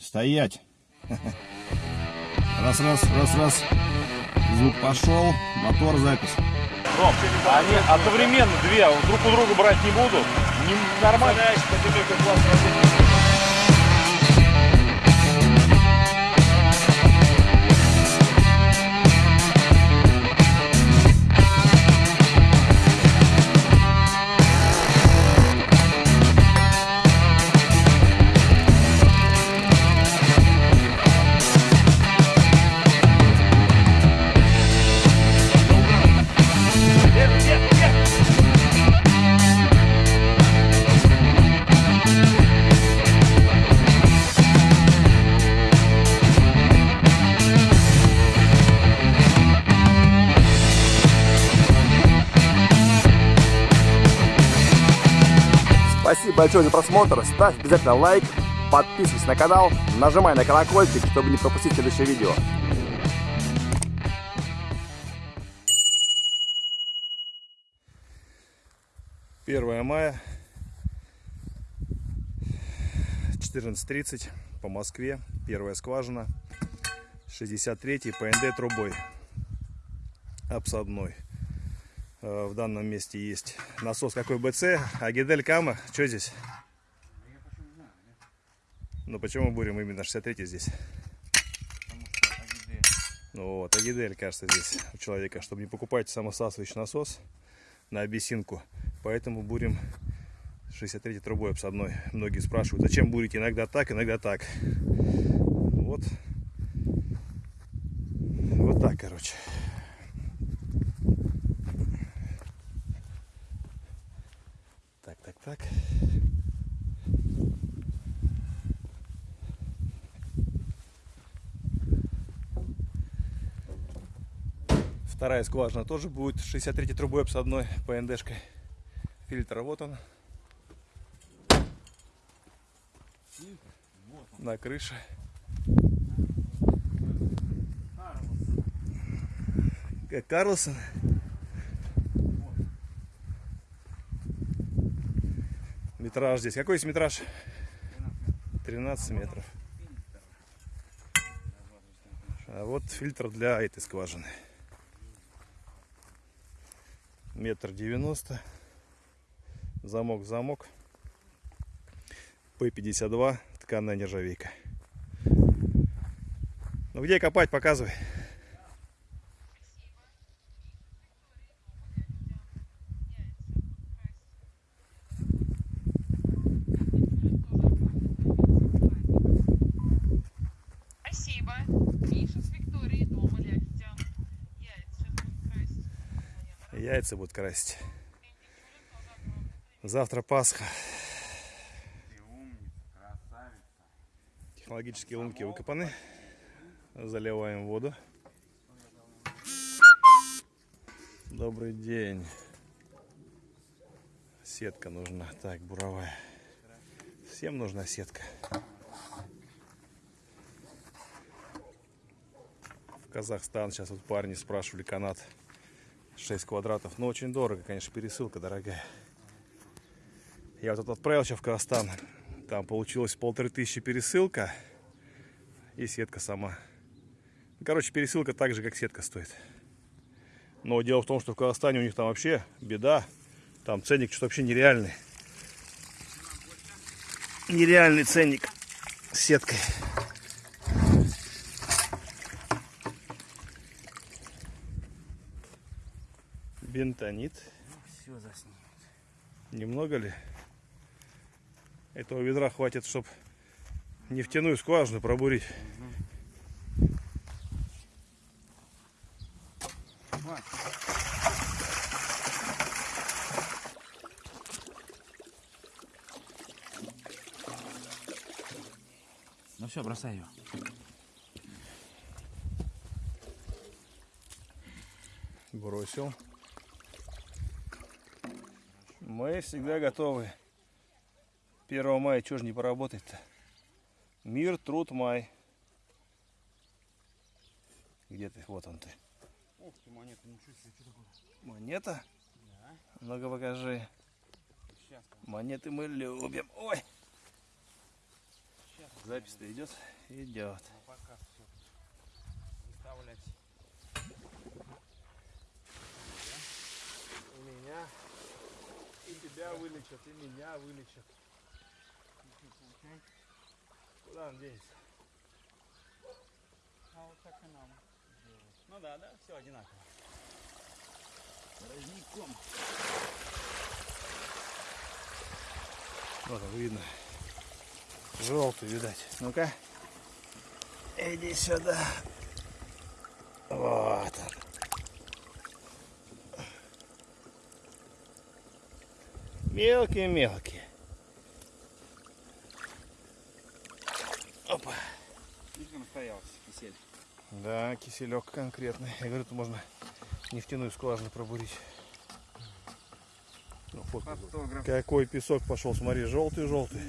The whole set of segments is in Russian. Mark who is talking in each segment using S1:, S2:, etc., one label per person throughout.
S1: Стоять. Раз, раз, раз, раз. Звук пошел. Мотор, запись.
S2: Ром, они одновременно две друг у друга брать не будут. Не, нормально.
S3: Большое за просмотр. Ставь обязательно лайк, подписывайся на канал, нажимай на колокольчик, чтобы не пропустить следующее видео.
S1: Первое мая. 14.30 по Москве. Первая скважина. 63-й ПНД трубой. Обсадной. Э, В данном месте есть насос какой БЦ, а Гидель Кама. Что здесь? Ну почему будем именно 63 здесь? Ну вот, Агидель, кажется, здесь у человека, чтобы не покупать самосасывающий насос на обесинку. Поэтому бурим 63 трубой обсадной. Многие спрашивают, зачем бурите иногда так, иногда так. Вот. Вот так, короче. Так, так, так. Вторая скважина тоже будет 63 трубой обсадной ПНДшкой. Фильтр вот он. На крыше. Как Карлсон. Метраж здесь. Какой здесь метраж? 13 метров. А вот фильтр для этой скважины. Метр девяносто. Замок, замок. П-52. Тканная нержавейка. Ну где копать, показывай.
S4: Спасибо. Миша с Викторией дома ляжете. Яйца сейчас будут красить.
S1: Яйца будут красить. Завтра Пасха. Технологические лунки выкопаны. Заливаем воду. Добрый день. Сетка нужна. Так, буровая. Всем нужна сетка. В Казахстан сейчас вот парни спрашивали канат 6 квадратов. Но очень дорого, конечно, пересылка дорогая. Я вот тут отправил сейчас в Казахстан. Там получилось полторы тысячи пересылка. И сетка сама. Ну, Короче, пересылка так же, как сетка стоит. Но дело в том, что в Казахстане у них там вообще беда. Там ценник что-то вообще нереальный. Нереальный ценник с сеткой. Бентонит.
S5: Все заснимет.
S1: Немного ли? Этого ведра хватит, чтобы нефтяную скважину пробурить.
S5: Ну все, бросай ее.
S1: Бросил. Мы всегда готовы. 1 мая чего ж не поработать-то? Мир, труд, май. Где ты? Вот он ты.
S5: Ух ты, монета, ничего себе, что такое?
S1: Монета?
S5: Да.
S1: Ну-ка покажи.
S5: Сейчас,
S1: Монеты мы любим. Ой, Запись-то идет? Идет.
S5: Пока все. Выставлять.
S1: И меня, тебя вылечат, и меня вылечат. Куда он денется?
S5: А вот так и нам делать. Ну да, да, все одинаково. Родником.
S1: Вот видно. Желтый, видать. Ну-ка. Иди сюда. Вот он. Мелкие-мелкие. Опа.
S5: Видишь, настоялся кисель.
S1: Да, киселек конкретный. Я говорю, тут можно нефтяную скважину пробурить. Ну, фотку.
S5: Фотограф.
S1: Какой песок пошел, смотри, желтый-желтый.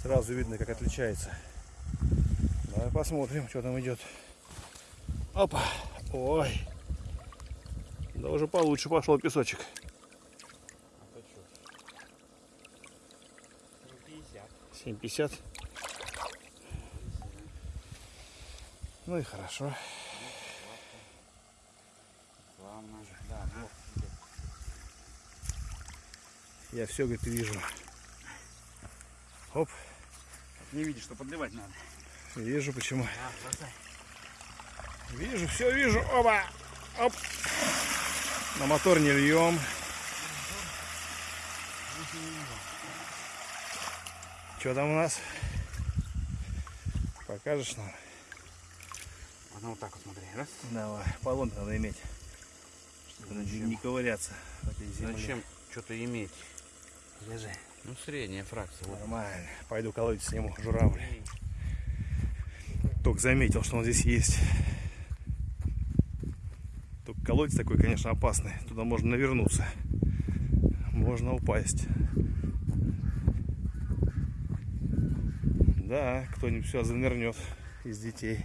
S1: Сразу видно, как отличается. Давай посмотрим, что там идет. Опа. Ой. Да уже получше пошел песочек. 7,50. Ну и хорошо.
S5: Славно. Да, блок.
S1: Я все, говорит, вижу. Оп.
S5: Не видишь, что подливать надо.
S1: Вижу почему.
S5: А, бросай.
S1: Вижу, все вижу. Оба. Оп. На мотор не льем. Что там у нас? Покажешь нам?
S5: А ну вот так вот смотри. Раз.
S1: Давай. Полон надо иметь. Чтобы не ковыряться в этой земле.
S5: Зачем что-то иметь?
S1: Держи.
S5: Ну, средняя фракция. Вот.
S1: Нормально. Пойду колодец сниму, журавль. Только заметил, что он здесь есть. Только колодец такой, конечно, опасный. Туда можно навернуться. Можно упасть. Да, кто-нибудь все занырнет из детей.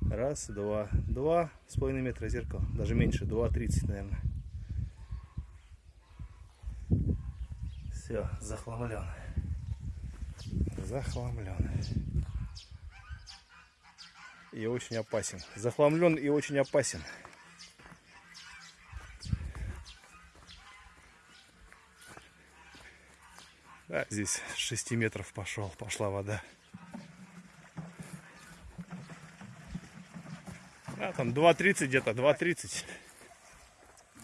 S1: Раз, два. Два с половиной метра зеркал. Даже меньше, два тридцать, наверное. Все, захламлен. Захламлен. И очень опасен. Захламлен и очень опасен. Да, здесь с 6 метров пошел, пошла вода. А, там 2.30 где-то, 2.30.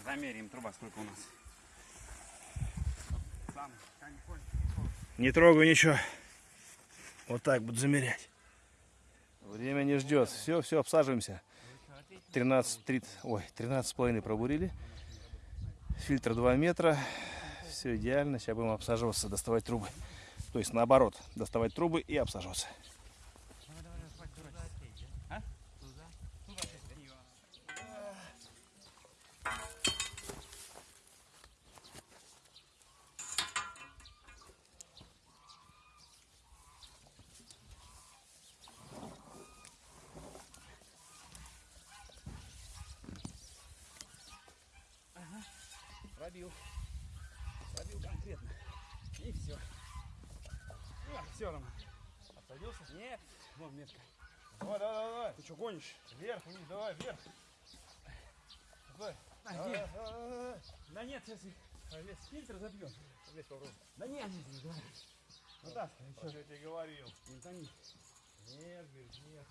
S5: Замеряем труба, сколько у нас. Сам.
S1: Не трогаю ничего. Вот так буду замерять. Время не ждет. Все, все, обсаживаемся. 13, 30, ой, 13 с половиной пробурили. Фильтр 2 метра. Все идеально. Сейчас будем обсаживаться, доставать трубы. То есть наоборот, доставать трубы и обсаживаться.
S5: Пробил. Пробил конкретно. И все. все, Рома.
S1: Обсадился?
S5: Нет. Вон метка.
S1: Давай, давай, давай.
S5: Ты что, гонишь?
S1: Вверх, вниз, давай, вверх. Давай.
S5: А,
S1: Давай,
S5: нет.
S1: давай, давай.
S5: Да нет, сейчас весь фильтр забьем.
S1: Лезь попробуй.
S5: Да нет, нет, нет, давай. Ну так,
S1: Что я тебе говорил?
S5: не тони.
S1: Нет, говорит, нет.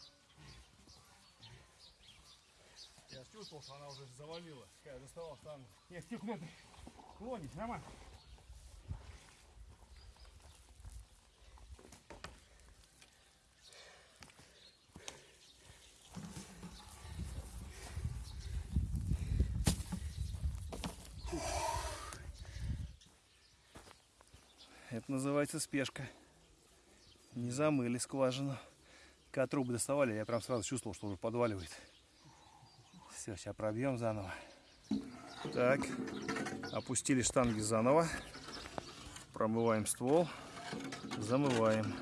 S1: Я чувствовал, что она уже завалила. Я доставал штангу.
S5: Нет, ты куда ты клонишь, Роман?
S1: Это называется спешка. Не замыли скважину. Когда трубы доставали, я прям сразу чувствовал, что уже подваливает. Все, сейчас пробьем заново. Так, опустили штанги заново. Промываем ствол. Замываем.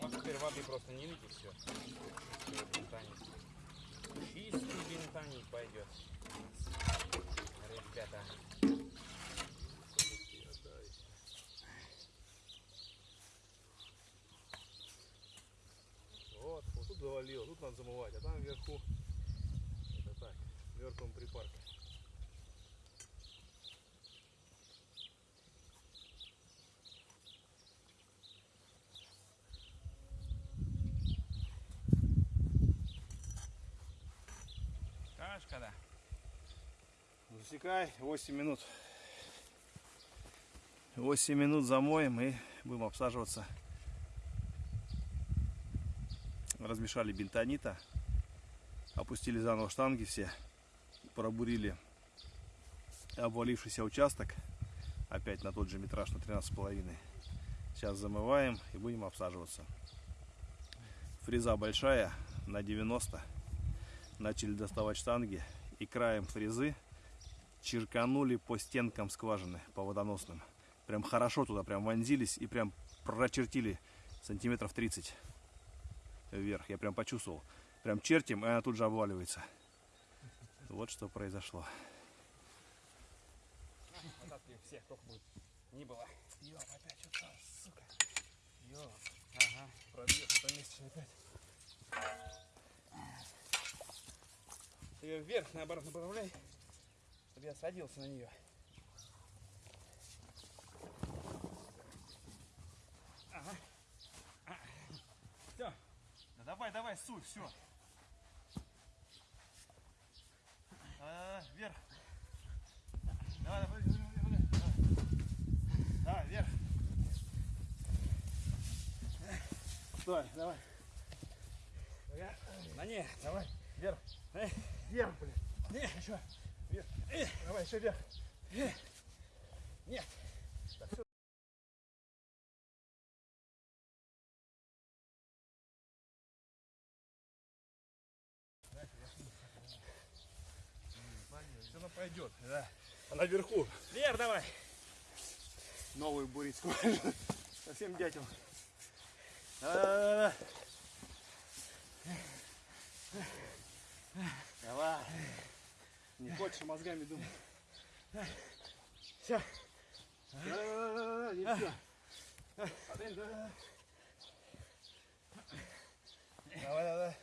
S5: Вот теперь воды просто не лить и все. Чистый бентонит пойдет. Ребята.
S1: Вот, вот тут надо замывать, а там вверху, это так, в мертвом припарке.
S5: Кашка, да.
S1: Засекай, 8 минут. 8 минут замоем и будем обсаживаться. Размешали бентонита, опустили заново штанги все, пробурили обвалившийся участок, опять на тот же метраж на 13,5. Сейчас замываем и будем обсаживаться. Фреза большая, на 90. Начали доставать штанги и краем фрезы черканули по стенкам скважины, по водоносным. Прям хорошо туда прям вонзились и прям прочертили сантиметров 30 вверх. Я прям почувствовал. Прям чертим, и она тут же обваливается. Вот что произошло.
S5: Вот всех только будет. Не было. Ёп, опять что-то, сука. Ёп. Ага.
S1: Пробьет это месячный опять.
S5: Ты ее вверх, наоборот, направляй, чтобы я садился на нее. Ага. Все.
S1: Да давай, давай, суй, все. А, вверх. Давай, давай, давай, давай. Да, вверх. Стой, давай.
S5: На не,
S1: Давай, вверх.
S5: Эй.
S1: Вверх, блин.
S5: не, еще.
S1: Вверх. Давай, еще вверх.
S5: Нет.
S1: Все она пойдет, да. А наверху
S5: Вверх давай.
S1: новую бурить скважину. Совсем дятел. Давай. Не хочешь мозгами думать.
S5: Все.
S1: Да-да-да, не все. Один, да. Давай, давай.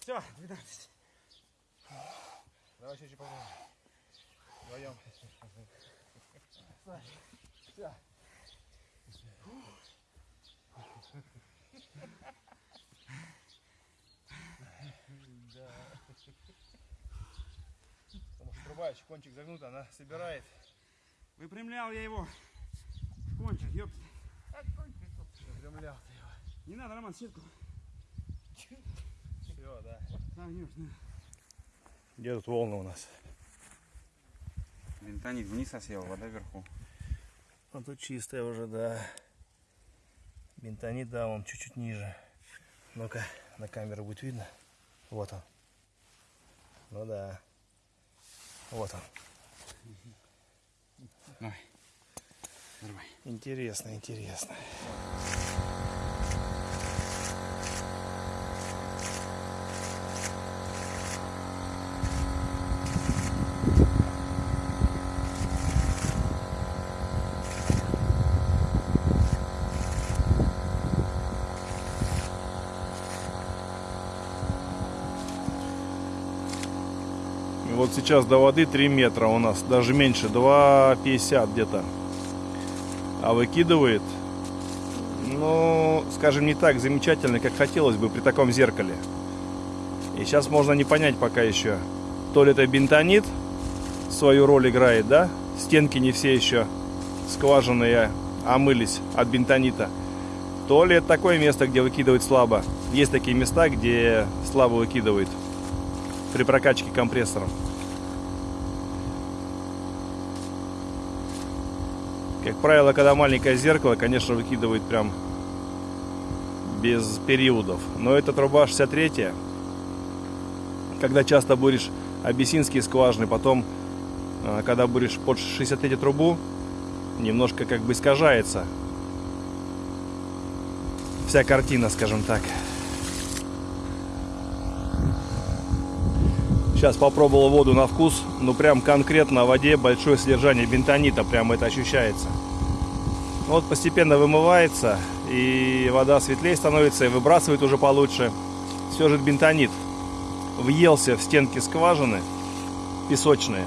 S5: Все, 12.
S1: Давай еще попробуем. Вдвоем. Все. Потому что труба еще кончик загнут, она собирает.
S5: Выпрямлял я его. Кончик, ёп.
S1: Выпрямлял ты его.
S5: Не надо, Роман, сетку.
S1: Все, да.
S5: Согнешь, да.
S1: Где тут волны у нас?
S2: Бентонит вниз осел, вода вверху.
S1: Ну тут чистая уже, да. Бентонит, да, он чуть-чуть ниже. Ну-ка, на камеру будет видно. Вот он. Ну да. Вот он.
S2: Давай. Давай.
S1: Интересно, интересно. Вот сейчас до воды 3 метра у нас, даже меньше, 2,50 где-то. А выкидывает, ну, скажем, не так замечательно, как хотелось бы при таком зеркале. И сейчас можно не понять пока еще, то ли это бентонит свою роль играет, да? Стенки не все еще скважины омылись от бентонита. То ли это такое место, где выкидывает слабо. Есть такие места, где слабо выкидывает при прокачке компрессором. Как правило, когда маленькое зеркало, конечно, выкидывает прям без периодов. Но эта труба 63 когда часто буришь абиссинские скважины, потом, а, когда буришь под 63 трубу, немножко как бы искажается вся картина, скажем так. Сейчас попробовал воду на вкус. Ну прям конкретно в воде большое содержание бентонита. Прям это ощущается. Вот постепенно вымывается. И вода светлее становится. И выбрасывает уже получше. Все же бентонит. Въелся в стенки скважины. Песочные.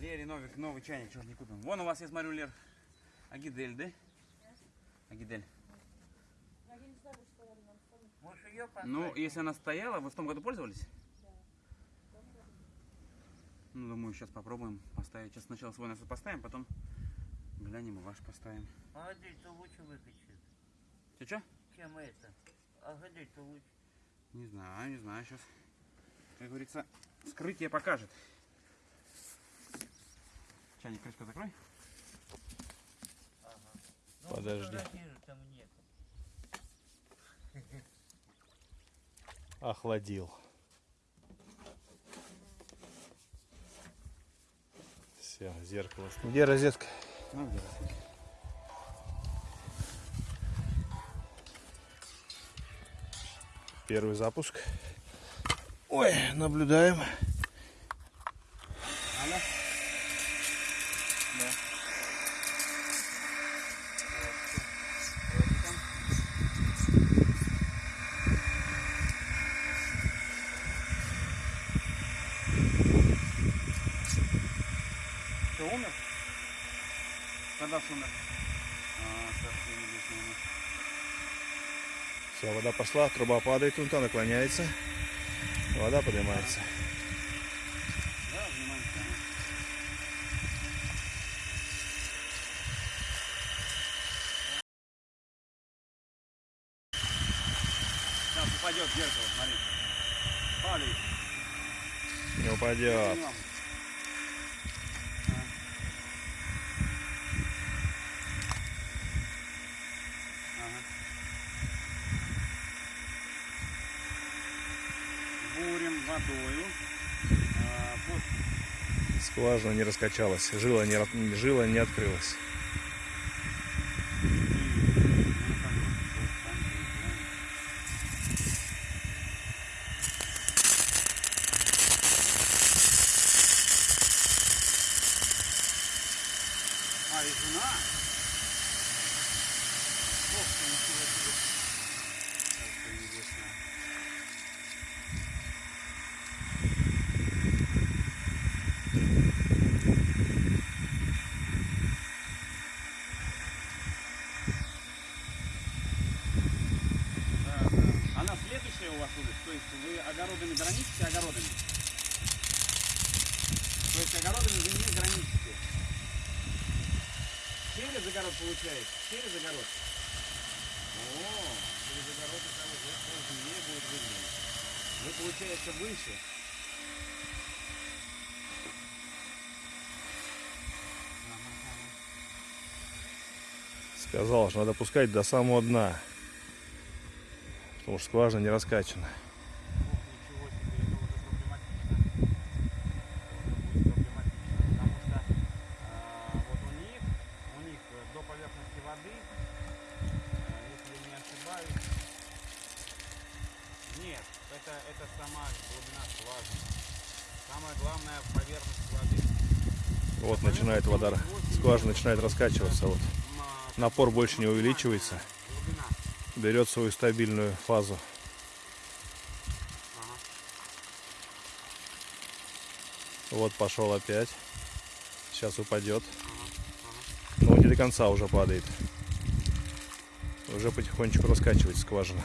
S5: Лере новый, новый чайник, чего ж не купим. Вон у вас, я смотрю, Лер, Агидель, да? Агидель. Ну, если она стояла, вы в том году пользовались? Ну, думаю, сейчас попробуем поставить. Сейчас сначала свой насос поставим, потом глянем и ваш поставим.
S6: Агодель-то лучше выкачает,
S5: Че, что?
S6: чем это. Агодель-то лучше.
S5: Не знаю, не знаю, сейчас. Как говорится, вскрытие покажет. Чайник, крышку закрой.
S6: Ну,
S1: Подожди. Охладил. Все, зеркало. Где розетка?
S5: Ну, где?
S1: Первый запуск. Ой, наблюдаем.
S5: Алло? Да. Что, умер? Когда ж умер? А.
S1: Все, вода пошла, труба падает, тунта наклоняется. Вода поднимается.
S5: Да, внимание, ага. Сейчас упадет зеркало, смотри. Падает.
S1: Не упадет.
S5: Понимал. Ага. Бурим водою. А, вот.
S1: Скважина не раскачалась, жила не, жила не открылась.
S5: А, и жена? Ох ты, ничего себе. Как ты небесная. Да, да. Она следующая у вас улица? То есть вы огородами граничите огородами? То есть огородами вы не граничите? Через огород получается? Через огород? О, через огород это уже сложнее будет выглядеть. Вы, получается, выше.
S1: Сказал, что надо пускать до самого дна. Потому что скважина не раскачана.
S5: Ничего себе, это уже проблематично. Это будет проблематично, потому что а, вот у них, у них э, до поверхности воды, э, если я не ошибаюсь, нет, это, это сама глубина скважины. Самое главное поверхность воды.
S1: Вот начинает вода, скважина начинает раскачиваться. Вот. Напор больше не увеличивается. Берет свою стабильную фазу. Вот пошел опять. Сейчас упадет. Но не до конца уже падает. Уже потихонечку раскачивается скважина.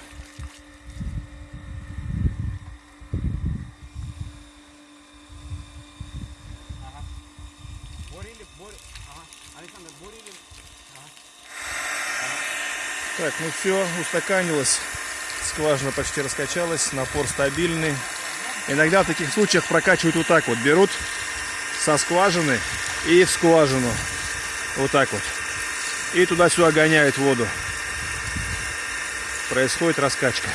S5: Бурили, бурили. Ага. Александр, бурили.
S1: Так, ну все, устаканилось. Скважина почти раскачалась, напор стабильный. Иногда в таких случаях прокачивают вот так вот. Берут со скважины и в скважину. Вот так вот. И туда-сюда гоняют воду. Происходит раскачка.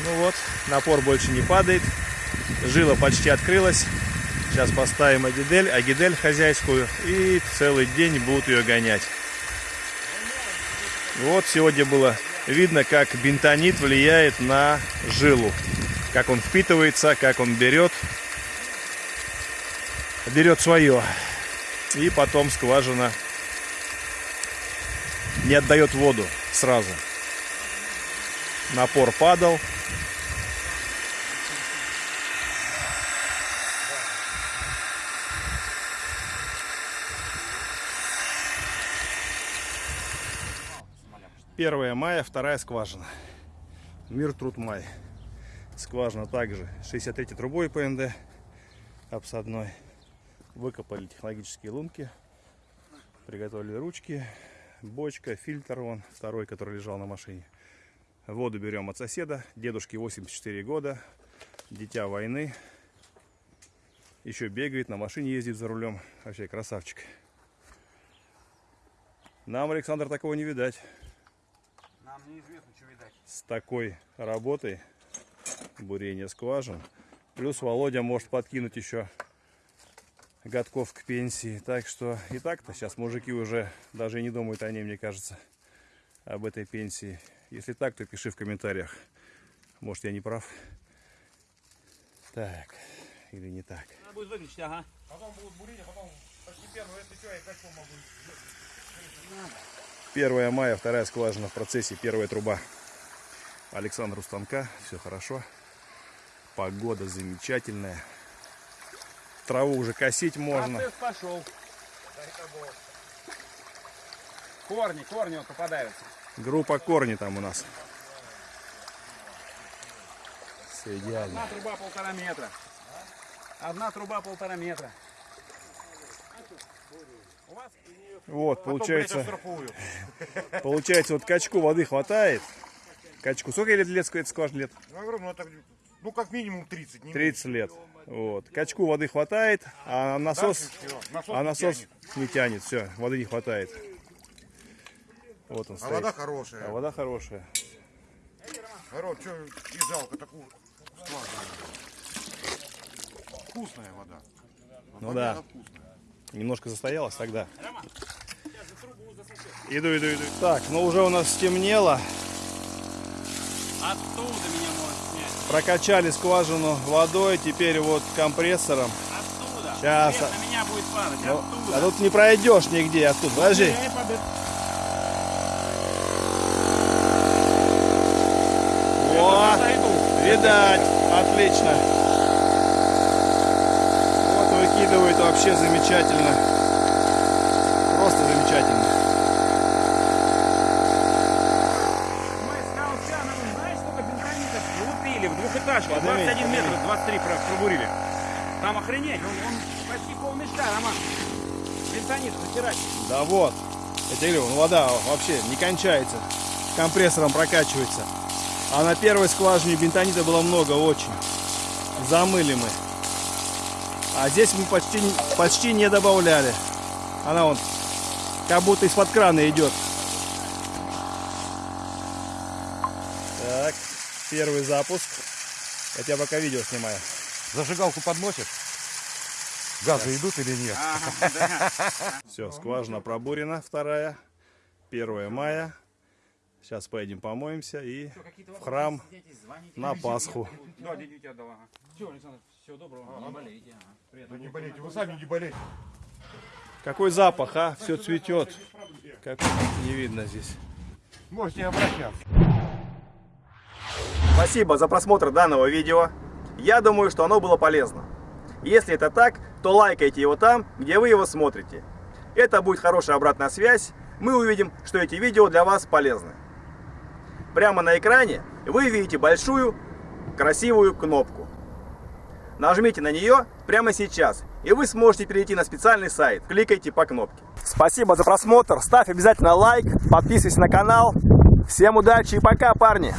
S1: Ну вот, напор больше не падает. Жила почти открылась. Сейчас поставим агидель, агидель хозяйскую. И целый день будут ее гонять. Вот сегодня было видно, как бентонит влияет на жилу. Как он впитывается, как он берет, берет свое. И потом скважина не отдает воду сразу. Напор падал. Первое мая, вторая скважина. Мир труд май. Скважина также 63 трубой ПНД обсадной. Выкопали технологические лунки. Приготовили ручки. Бочка, фильтр вон, второй, который лежал на машине. Воду берем от соседа. Дедушке 84 года. Дитя войны. Еще бегает, на машине ездит за рулем. Вообще красавчик. Нам, Александр, такого не видать.
S5: Нам неизвестно, что видать.
S1: С такой работой бурение скважин. Плюс Володя может подкинуть еще годков к пенсии. Так что и так-то сейчас мужики уже даже и не думают о ней, мне кажется, об этой пенсии. Если так, то пиши в комментариях. Может, я не прав. Так, или не так.
S5: Надо будет выключить, ага.
S2: Потом будут бурить, а потом постепенно, если что, я качку могу.
S1: 1 мая, вторая скважина в процессе, первая труба. Александр у станка, все хорошо. Погода замечательная. Траву уже косить можно.
S5: Процесс пошел. Корни, корни вот попадаются.
S1: Группа корни там у нас. Все идеально.
S5: Одна труба полтора метра. Одна труба полтора метра.
S1: Вот, получается,
S2: штрафую.
S1: получается, вот качку воды хватает. Качку, сколько лет лет лет?
S2: Ну, ну, это, ну, как минимум 30. Не
S1: 30 лет. Вот. Качку воды хватает, а насос, а
S2: не
S1: насос
S2: тянет.
S1: не тянет. Все, воды не хватает. Вот он
S2: А
S1: стоит.
S2: вода хорошая.
S1: А вода хорошая.
S2: Народ, что и жалко такую скважину. Вкусная вода.
S1: Ну
S2: Вода
S1: да.
S2: вкусная.
S1: Немножко застоялась тогда. Иду, иду, иду. Так, ну уже у нас стемнело.
S5: оттуда меня снять.
S1: Прокачали скважину водой, теперь вот компрессором.
S5: Оттуда.
S1: Щас.
S5: Свет на меня будет падать.
S1: Ну,
S5: оттуда.
S1: а тут не пройдешь нигде оттуда. Подожди. О, видать. Отлично. Выкидывает вообще замечательно. Просто замечательно.
S5: Мы с Каучановым, знаешь, сколько бензонитов лупили в двухэтажку?
S1: Подними,
S5: 21 метр,
S1: подними.
S5: 23 про- пробурили. Там охренеть, он, он почти полмешка, Роман. Бензонит затирать.
S1: Да вот. Я тебе говорю, ну, вода вообще не кончается. Компрессором прокачивается. А на первой скважине бентонита было много очень. Замыли мы. А здесь мы почти, почти не добавляли. Она вон как будто из-под крана идет. Так, первый запуск. Я тебя пока видео снимаю.
S2: Зажигалку подносишь? Газы идут или нет?
S5: Ага, да.
S1: Все, скважина пробурена, вторая. 1 мая. Сейчас поедем помоемся и в храм на Пасху.
S5: Да, дядя тебя дала. Все, Александр, всего доброго. Не болейте. ага.
S2: Да не болейте, вы сами не болейте.
S1: Какой запах, а? Все цветет. Как не видно здесь.
S2: Можете обращаться.
S3: Спасибо за просмотр данного видео. Я думаю, что оно было полезно. Если это так, то лайкайте его там, где вы его смотрите. Это будет хорошая обратная связь. Мы увидим, что эти видео для вас полезны. Прямо на экране вы видите большую красивую кнопку. Нажмите на нее прямо сейчас, и вы сможете перейти на специальный сайт. Кликайте по кнопке. Спасибо за просмотр. Ставь обязательно лайк, подписывайся на канал. Всем удачи и пока, парни!